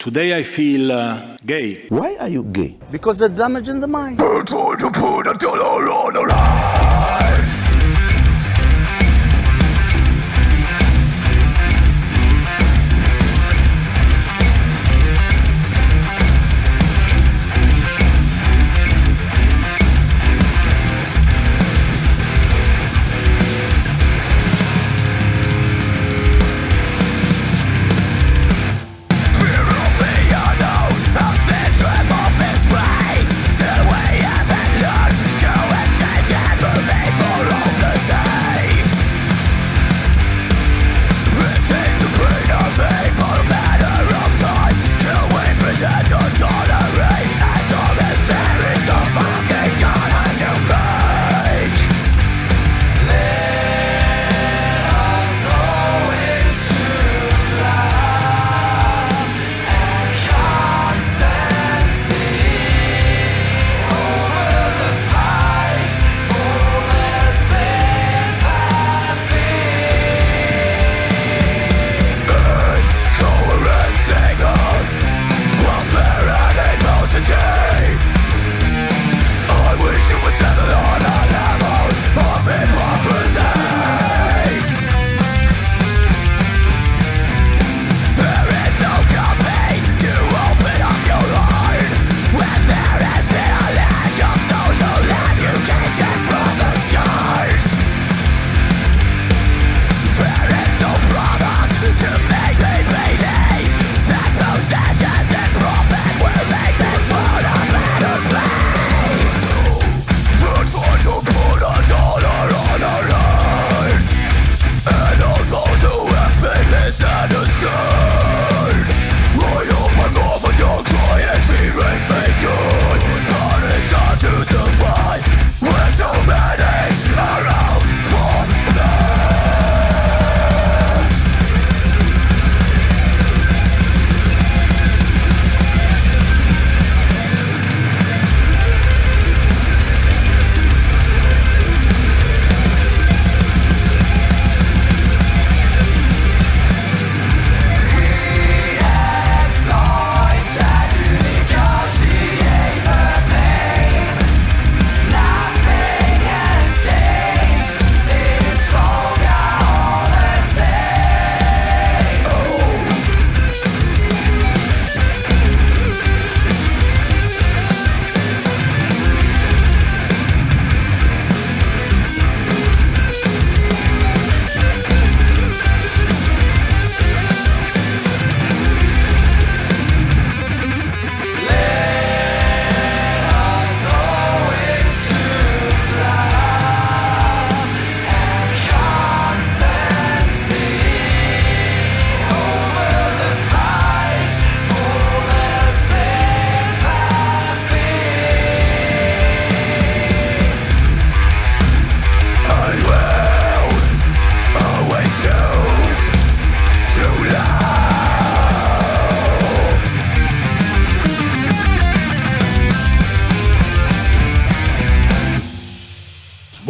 Today I feel uh, gay. Why are you gay? Because they're damaging the mind.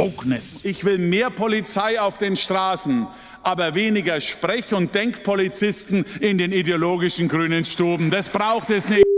Wokeness. Ich will mehr Polizei auf den Straßen, aber weniger Sprech- und Denkpolizisten in den ideologischen grünen Stuben. Das braucht es nicht.